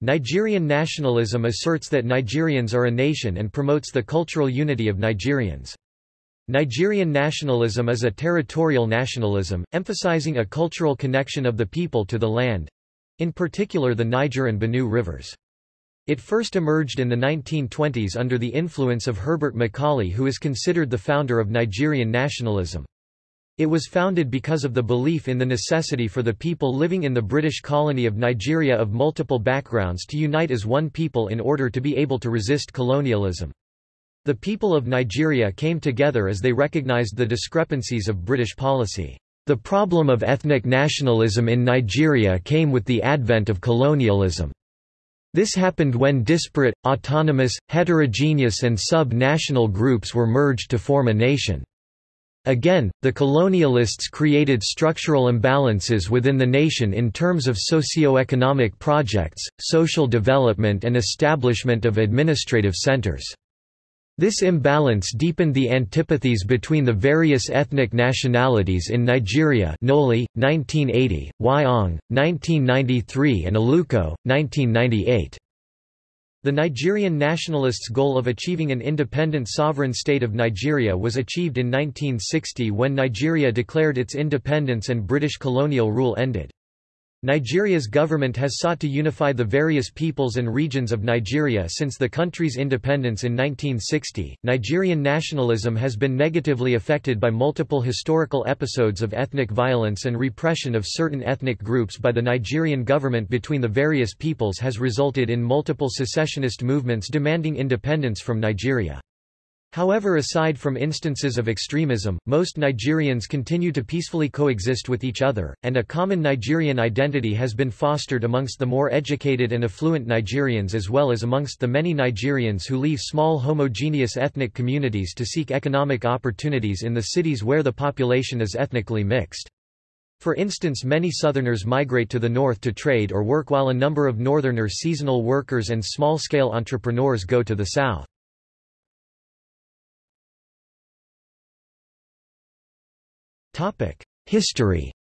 Nigerian nationalism asserts that Nigerians are a nation and promotes the cultural unity of Nigerians. Nigerian nationalism is a territorial nationalism, emphasizing a cultural connection of the people to the land—in particular the Niger and Benue rivers. It first emerged in the 1920s under the influence of Herbert Macaulay who is considered the founder of Nigerian nationalism. It was founded because of the belief in the necessity for the people living in the British colony of Nigeria of multiple backgrounds to unite as one people in order to be able to resist colonialism. The people of Nigeria came together as they recognized the discrepancies of British policy. The problem of ethnic nationalism in Nigeria came with the advent of colonialism. This happened when disparate, autonomous, heterogeneous and sub-national groups were merged to form a nation. Again, the colonialists created structural imbalances within the nation in terms of socio-economic projects, social development and establishment of administrative centers. This imbalance deepened the antipathies between the various ethnic nationalities in Nigeria Nnoli, 1980, Wyong, 1993 and Aluko, 1998. The Nigerian nationalists' goal of achieving an independent sovereign state of Nigeria was achieved in 1960 when Nigeria declared its independence and British colonial rule ended. Nigeria's government has sought to unify the various peoples and regions of Nigeria since the country's independence in 1960. Nigerian nationalism has been negatively affected by multiple historical episodes of ethnic violence and repression of certain ethnic groups by the Nigerian government between the various peoples has resulted in multiple secessionist movements demanding independence from Nigeria. However aside from instances of extremism, most Nigerians continue to peacefully coexist with each other, and a common Nigerian identity has been fostered amongst the more educated and affluent Nigerians as well as amongst the many Nigerians who leave small homogeneous ethnic communities to seek economic opportunities in the cities where the population is ethnically mixed. For instance many Southerners migrate to the north to trade or work while a number of Northerners seasonal workers and small-scale entrepreneurs go to the south. History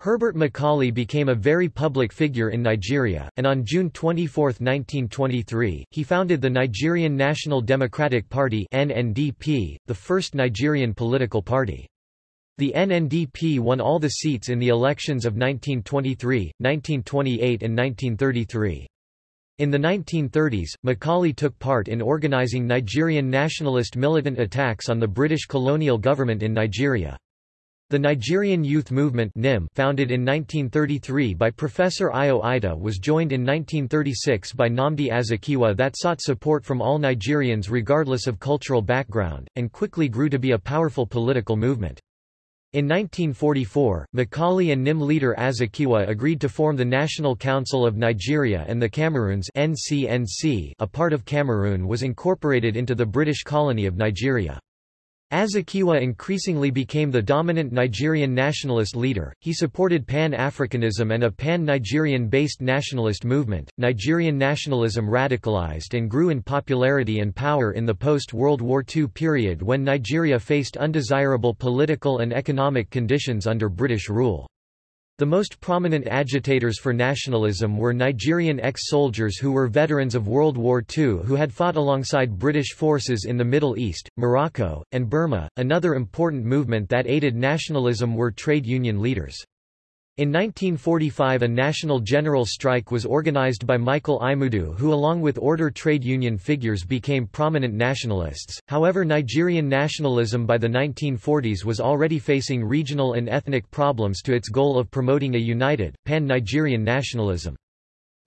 Herbert Macaulay became a very public figure in Nigeria, and on June 24, 1923, he founded the Nigerian National Democratic Party NNDP, the first Nigerian political party. The NNDP won all the seats in the elections of 1923, 1928 and 1933. In the 1930s, Macaulay took part in organizing Nigerian nationalist militant attacks on the British colonial government in Nigeria. The Nigerian Youth Movement founded in 1933 by Professor Eyo Ita was joined in 1936 by Nnamdi Azikiwe that sought support from all Nigerians regardless of cultural background, and quickly grew to be a powerful political movement. In 1944, Macaulay and NYM leader Azikiwe agreed to form the National Council of Nigeria and the Cameroons NCNC, a part of Cameroon was incorporated into the British colony of Nigeria. Azikiwe increasingly became the dominant Nigerian nationalist leader. He supported Pan-Africanism and a pan-Nigerian based nationalist movement. Nigerian nationalism radicalized and grew in popularity and power in the post-World War II period when Nigeria faced undesirable political and economic conditions under British rule. The most prominent agitators for nationalism were Nigerian ex-soldiers who were veterans of World War II who had fought alongside British forces in the Middle East, Morocco, and Burma. Another important movement that aided nationalism were trade union leaders. In 1945 a national general strike was organized by Michael Imoudu who along with order trade union figures became prominent nationalists, however Nigerian nationalism by the 1940s was already facing regional and ethnic problems to its goal of promoting a united, pan-Nigerian nationalism.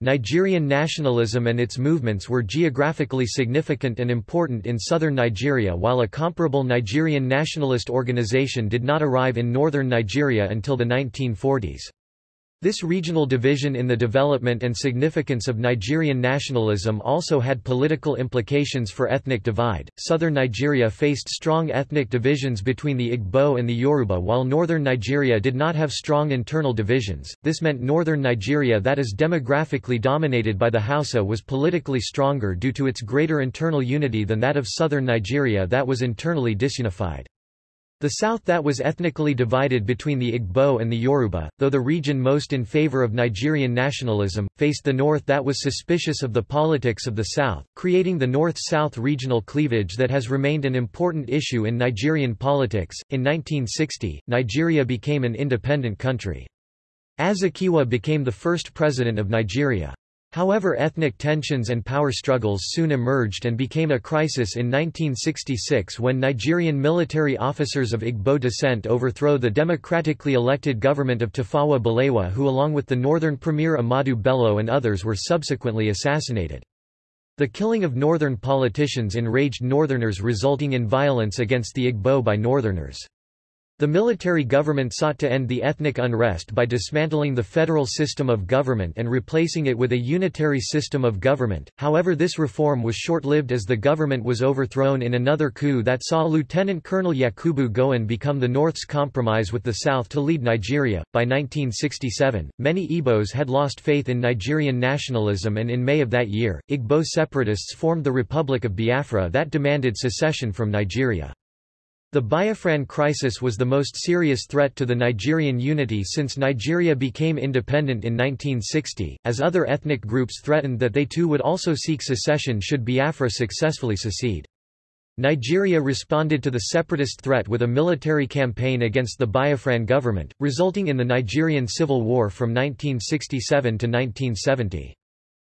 Nigerian nationalism and its movements were geographically significant and important in southern Nigeria while a comparable Nigerian nationalist organization did not arrive in northern Nigeria until the 1940s. This regional division in the development and significance of Nigerian nationalism also had political implications for ethnic divide. Southern Nigeria faced strong ethnic divisions between the Igbo and the Yoruba, while northern Nigeria did not have strong internal divisions. This meant northern Nigeria, that is demographically dominated by the Hausa, was politically stronger due to its greater internal unity than that of southern Nigeria, that was internally disunified. The south that was ethnically divided between the Igbo and the Yoruba, though the region most in favor of Nigerian nationalism, faced the north that was suspicious of the politics of the south, creating the north-south regional cleavage that has remained an important issue in Nigerian politics. In 1960, Nigeria became an independent country. Azikiwe became the first president of Nigeria. However ethnic tensions and power struggles soon emerged and became a crisis in 1966 when Nigerian military officers of Igbo descent overthrow the democratically elected government of Tafawa Balewa who along with the northern premier Ahmadu Bello and others were subsequently assassinated. The killing of northern politicians enraged northerners resulting in violence against the Igbo by northerners. The military government sought to end the ethnic unrest by dismantling the federal system of government and replacing it with a unitary system of government, however this reform was short-lived as the government was overthrown in another coup that saw Lieutenant Colonel Yakubu Gowon become the North's compromise with the South to lead Nigeria. By 1967, many Igbos had lost faith in Nigerian nationalism and in May of that year, Igbo separatists formed the Republic of Biafra that demanded secession from Nigeria. The Biafran crisis was the most serious threat to the Nigerian unity since Nigeria became independent in 1960, as other ethnic groups threatened that they too would also seek secession should Biafra successfully secede. Nigeria responded to the separatist threat with a military campaign against the Biafran government, resulting in the Nigerian Civil War from 1967 to 1970.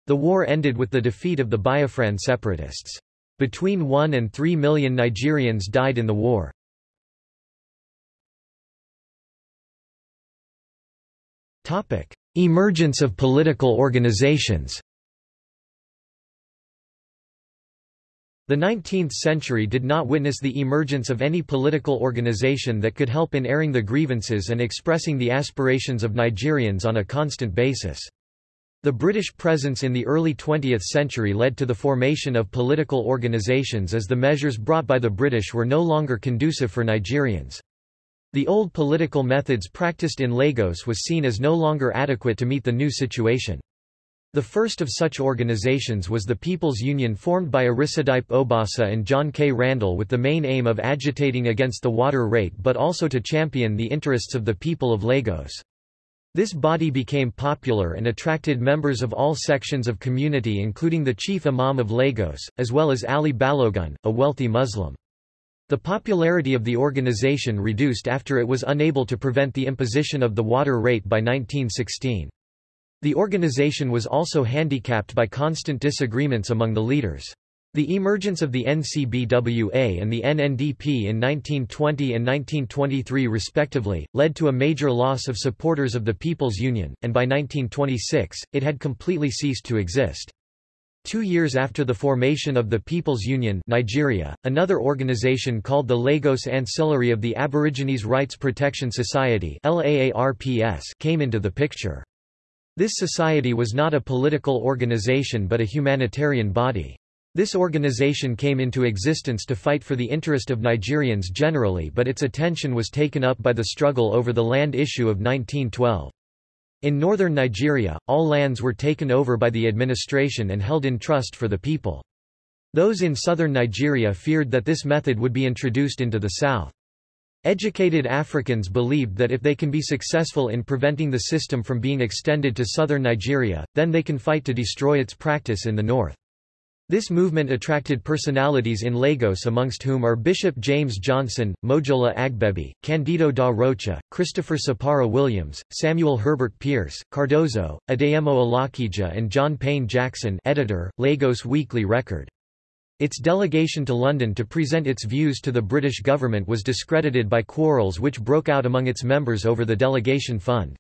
The war ended with the defeat of the Biafran separatists. Between 1 and 3 million Nigerians died in the war. Emergence of political organizations The 19th century did not witness the emergence of any political organization that could help in airing the grievances and expressing the aspirations of Nigerians on a constant basis. The British presence in the early 20th century led to the formation of political organisations as the measures brought by the British were no longer conducive for Nigerians. The old political methods practiced in Lagos was seen as no longer adequate to meet the new situation. The first of such organizations was the People's Union formed by Orisadipe Obasa and John K. Randall with the main aim of agitating against the water rate but also to champion the interests of the people of Lagos. This body became popular and attracted members of all sections of community including the chief imam of Lagos, as well as Ali Balogun, a wealthy Muslim. The popularity of the organization reduced after it was unable to prevent the imposition of the water rate by 1916. The organization was also handicapped by constant disagreements among the leaders. The emergence of the NCBWA and the NNDP in 1920 and 1923 respectively, led to a major loss of supporters of the People's Union, and by 1926, it had completely ceased to exist. Two years after the formation of the People's Union Nigeria, another organization called the Lagos Ancillary of the Aborigines Rights Protection Society came into the picture. This society was not a political organization but a humanitarian body. This organization came into existence to fight for the interest of Nigerians generally but its attention was taken up by the struggle over the land issue of 1912. In northern Nigeria, all lands were taken over by the administration and held in trust for the people. Those in southern Nigeria feared that this method would be introduced into the south. Educated Africans believed that if they can be successful in preventing the system from being extended to southern Nigeria, then they can fight to destroy its practice in the north. This movement attracted personalities in Lagos amongst whom are Bishop James Johnson, Mojola Agbebi, Candido da Rocha, Christopher Sapara Williams, Samuel Herbert Pearse, Cardozo, Adeyemo Alakija and John Payne Jackson editor, Lagos Weekly Record. Its delegation to London to present its views to the British government was discredited by quarrels which broke out among its members over the delegation fund.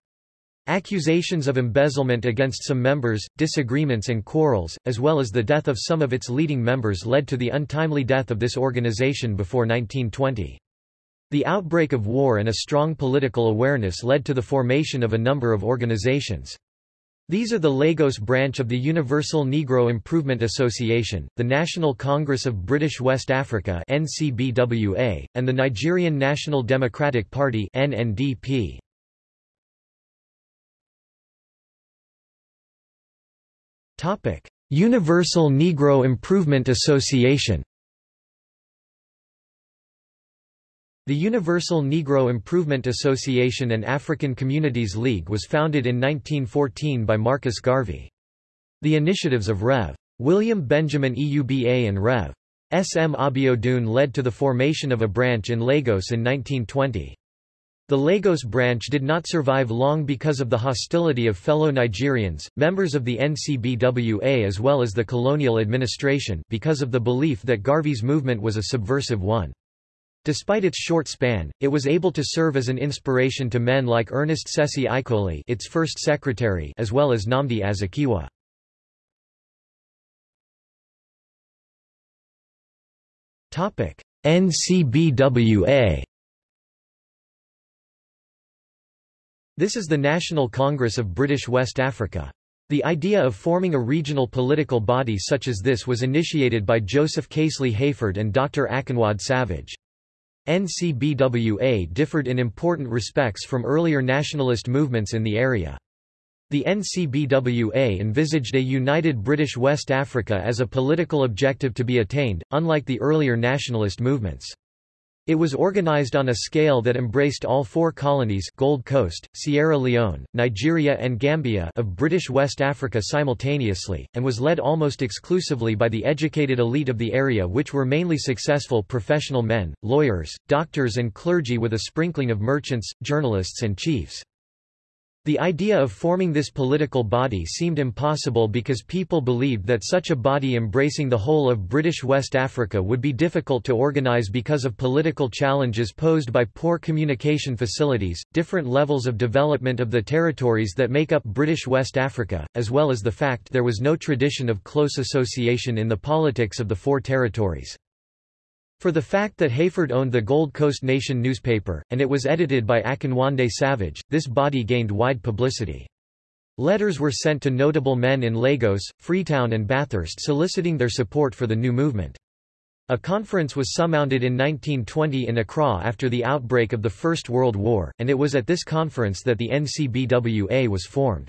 Accusations of embezzlement against some members, disagreements and quarrels, as well as the death of some of its leading members led to the untimely death of this organization before 1920. The outbreak of war and a strong political awareness led to the formation of a number of organizations. These are the Lagos branch of the Universal Negro Improvement Association, the National Congress of British West Africa and the Nigerian National Democratic Party (NNDP). Universal Negro Improvement Association The Universal Negro Improvement Association and African Communities League was founded in 1914 by Marcus Garvey. The initiatives of Rev. William Benjamin Euba and Rev. S. M. Abiodun led to the formation of a branch in Lagos in 1920. The Lagos branch did not survive long because of the hostility of fellow Nigerians, members of the NCBWA as well as the colonial administration because of the belief that Garvey's movement was a subversive one. Despite its short span, it was able to serve as an inspiration to men like Ernest Sesi Ikoli its first secretary as well as Nnamdi Azikiwe. NCBWA This is the National Congress of British West Africa. The idea of forming a regional political body such as this was initiated by Joseph Casely Hayford and Dr. Akinwande Savage. NCBWA differed in important respects from earlier nationalist movements in the area. The NCBWA envisaged a united British West Africa as a political objective to be attained, unlike the earlier nationalist movements. It was organized on a scale that embraced all four colonies Gold Coast, Sierra Leone, Nigeria and Gambia of British West Africa simultaneously, and was led almost exclusively by the educated elite of the area which were mainly successful professional men, lawyers, doctors and clergy with a sprinkling of merchants, journalists and chiefs. The idea of forming this political body seemed impossible because people believed that such a body embracing the whole of British West Africa would be difficult to organise because of political challenges posed by poor communication facilities, different levels of development of the territories that make up British West Africa, as well as the fact there was no tradition of close association in the politics of the four territories. For the fact that Hayford owned the Gold Coast Nation newspaper, and it was edited by Akinwande Savage, this body gained wide publicity. Letters were sent to notable men in Lagos, Freetown and Bathurst soliciting their support for the new movement. A conference was summoned in 1920 in Accra after the outbreak of the First World War, and it was at this conference that the NCBWA was formed.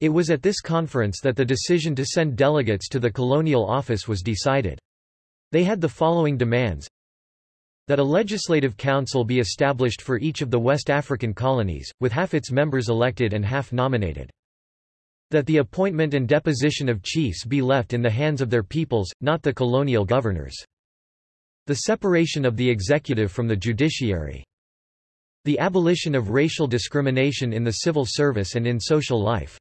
It was at this conference that the decision to send delegates to the colonial office was decided. They had the following demands that a legislative council be established for each of the West African colonies, with half its members elected and half nominated. That the appointment and deposition of chiefs be left in the hands of their peoples, not the colonial governors. The separation of the executive from the judiciary. The abolition of racial discrimination in the civil service and in social life.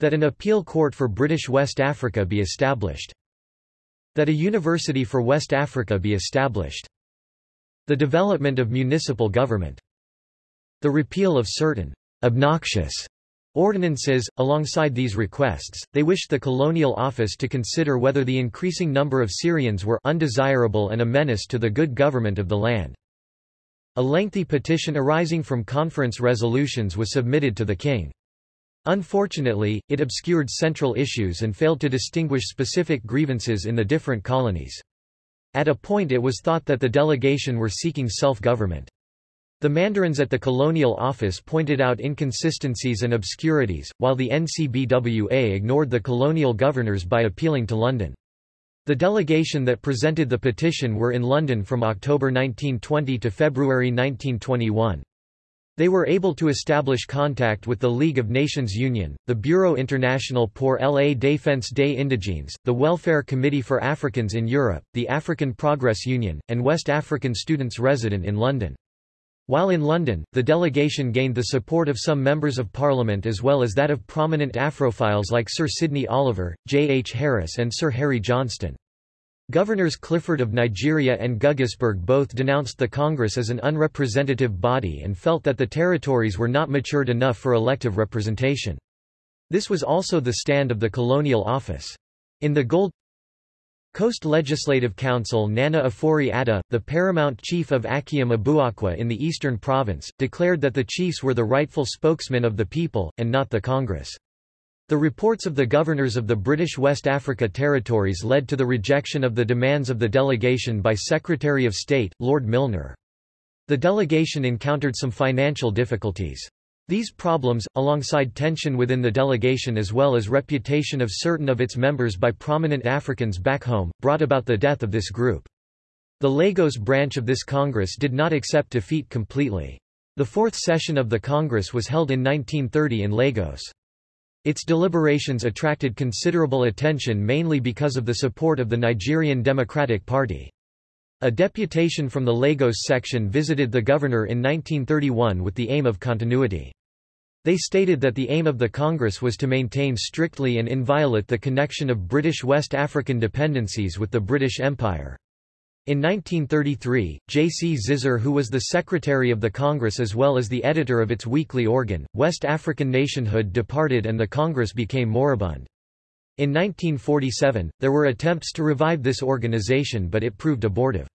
That an appeal court for British West Africa be established. That a university for West Africa be established. The development of municipal government. The repeal of certain obnoxious ordinances. Alongside these requests, they wished the colonial office to consider whether the increasing number of Syrians were undesirable and a menace to the good government of the land. A lengthy petition arising from conference resolutions was submitted to the king. Unfortunately, it obscured central issues and failed to distinguish specific grievances in the different colonies. At a point it was thought that the delegation were seeking self-government. The mandarins at the colonial office pointed out inconsistencies and obscurities, while the NCBWA ignored the colonial governors by appealing to London. The delegation that presented the petition were in London from October 1920 to February 1921. They were able to establish contact with the League of Nations Union, the Bureau International pour la Défense des Indigènes, the Welfare Committee for Africans in Europe, the African Progress Union, and West African students resident in London. While in London, the delegation gained the support of some members of parliament as well as that of prominent Afrophiles like Sir Sydney Olivier, J. H. Harris and Sir Harry Johnston. Governors Clifford of Nigeria and Guggisberg both denounced the Congress as an unrepresentative body and felt that the territories were not matured enough for elective representation. This was also the stand of the colonial office. In the Gold Coast Legislative Council Nana Ofori Atta, the paramount chief of Akyem Abuakwa in the Eastern Province, declared that the chiefs were the rightful spokesmen of the people, and not the Congress. The reports of the governors of the British West Africa territories led to the rejection of the demands of the delegation by Secretary of State, Lord Milner. The delegation encountered some financial difficulties. These problems, alongside tension within the delegation as well as reputation of certain of its members by prominent Africans back home, brought about the death of this group. The Lagos branch of this Congress did not accept defeat completely. The fourth session of the Congress was held in 1930 in Lagos. Its deliberations attracted considerable attention mainly because of the support of the Nigerian Democratic Party. A deputation from the Lagos section visited the governor in 1931 with the aim of continuity. They stated that the aim of the Congress was to maintain strictly and inviolate the connection of British West African dependencies with the British Empire. In 1933, J. C. Zizer who was the secretary of the Congress as well as the editor of its weekly organ, West African Nationhood departed and the Congress became moribund. In 1947, there were attempts to revive this organization but it proved abortive.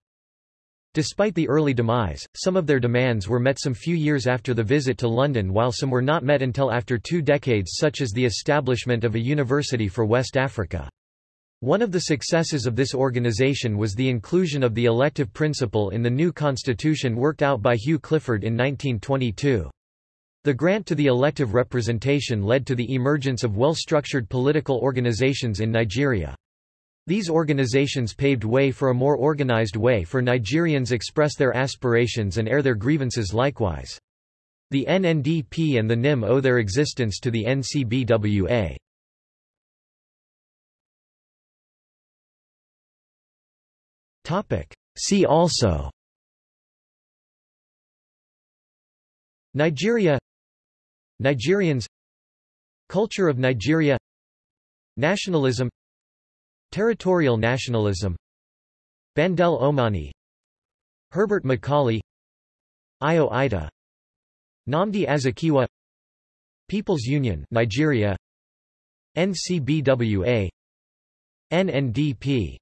Despite the early demise, some of their demands were met some few years after the visit to London while some were not met until after two decades such as the establishment of a university for West Africa. One of the successes of this organization was the inclusion of the elective principle in the new constitution worked out by Hugh Clifford in 1922. The grant to the elective representation led to the emergence of well-structured political organizations in Nigeria. These organizations paved way for a more organized way for Nigerians express their aspirations and air their grievances likewise. The NNDP and the NYM owe their existence to the NCBWA. See also. Nigeria. Nigerians. Culture of Nigeria. Nationalism. Territorial nationalism. Bandele Omoniyi. Herbert Macaulay. Eyo Ita Nnamdi Azikiwe. People's Union Nigeria. NCBWA NNDP